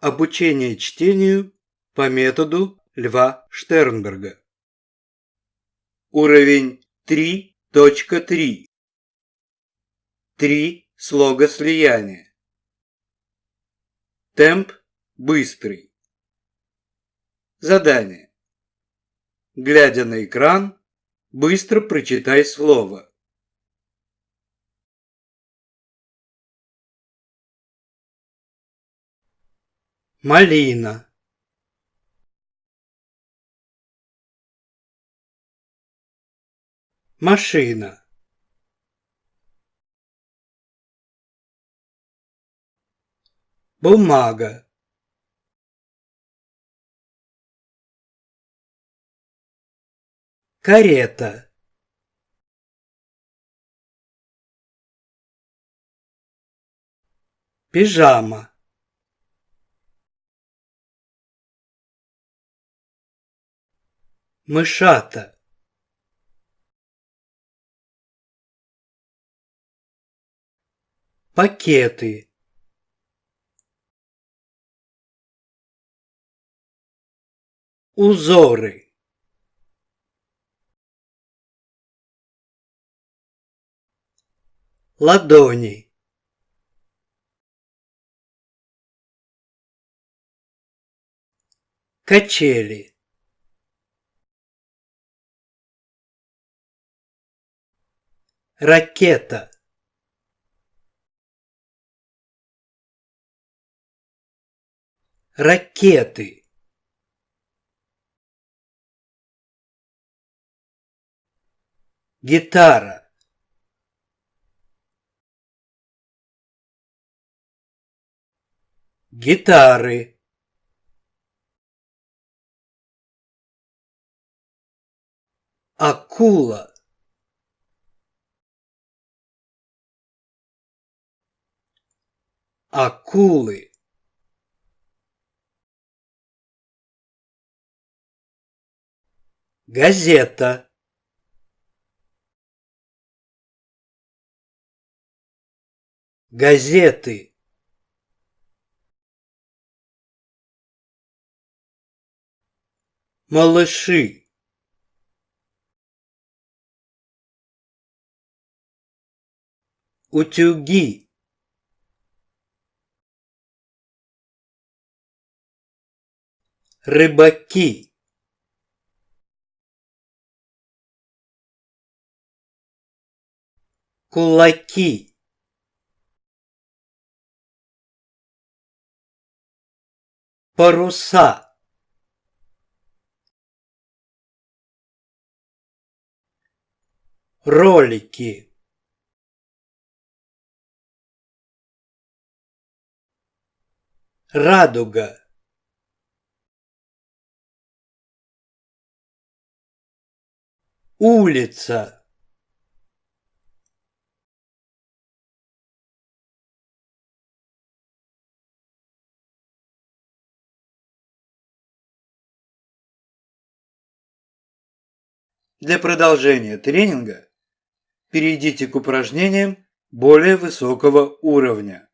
Обучение чтению по методу Льва Штернберга. Уровень 3.3. Три слога слияния. Темп быстрый. Задание. Глядя на экран, быстро прочитай слово. Малина. Машина. Бумага. Карета. Пижама. Мышата. Пакеты. Узоры. Ладони. Качели ракета. Ракеты. Гитара. Гитары. Акула акулы. Газета. Газеты. Малыши. Утюги рыбаки. Кулаки. Паруса. Ролики. Радуга улица Для продолжения тренинга перейдите к упражнениям более высокого уровня.